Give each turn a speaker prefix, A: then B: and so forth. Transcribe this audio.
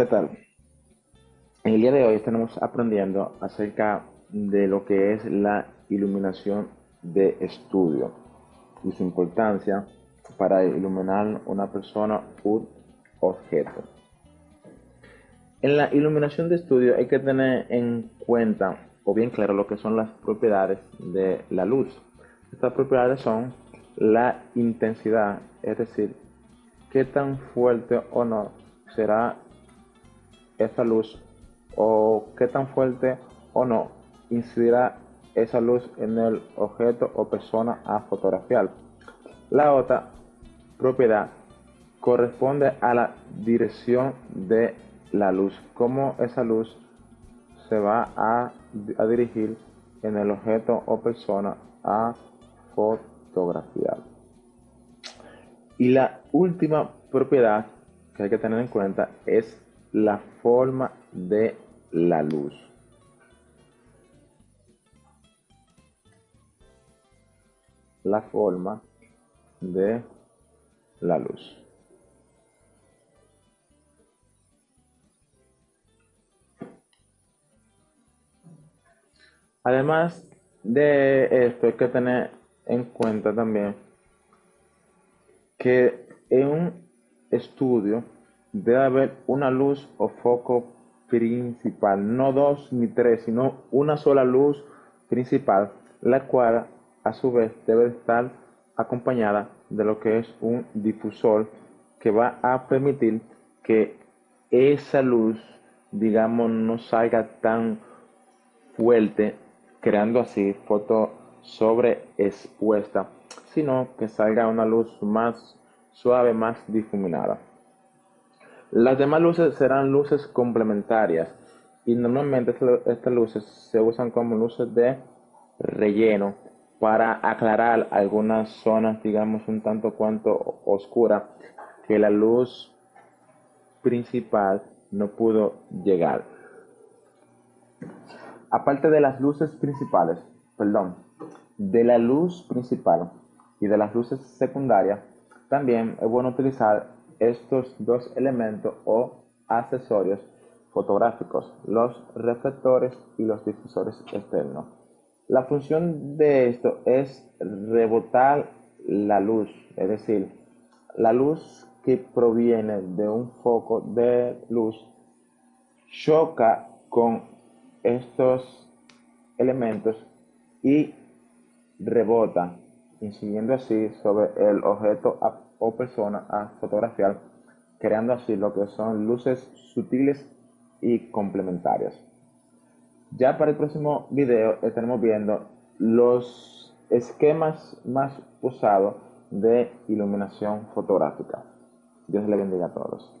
A: ¿Qué tal? En el día de hoy estaremos aprendiendo acerca de lo que es la iluminación de estudio y su importancia para iluminar una persona u objeto. En la iluminación de estudio hay que tener en cuenta o bien claro lo que son las propiedades de la luz. Estas propiedades son la intensidad, es decir, qué tan fuerte o no será esa luz o qué tan fuerte o no incidirá esa luz en el objeto o persona a fotografiar. La otra propiedad corresponde a la dirección de la luz, cómo esa luz se va a, a dirigir en el objeto o persona a fotografiar. Y la última propiedad que hay que tener en cuenta es la forma de la luz. La forma de la luz. Además de esto hay que tener en cuenta también que en un estudio debe haber una luz o foco principal, no dos ni tres, sino una sola luz principal, la cual a su vez debe estar acompañada de lo que es un difusor que va a permitir que esa luz, digamos, no salga tan fuerte, creando así foto sobreexpuesta, sino que salga una luz más suave, más difuminada. Las demás luces serán luces complementarias y normalmente estas luces se usan como luces de relleno para aclarar algunas zonas, digamos, un tanto cuanto oscuras que la luz principal no pudo llegar. Aparte de las luces principales, perdón, de la luz principal y de las luces secundarias, también es bueno utilizar estos dos elementos o accesorios fotográficos, los reflectores y los difusores externos. La función de esto es rebotar la luz, es decir, la luz que proviene de un foco de luz choca con estos elementos y rebota, incidiendo así sobre el objeto o persona a fotografiar, creando así lo que son luces sutiles y complementarias. Ya para el próximo video estaremos viendo los esquemas más usados de iluminación fotográfica. Dios le bendiga a todos.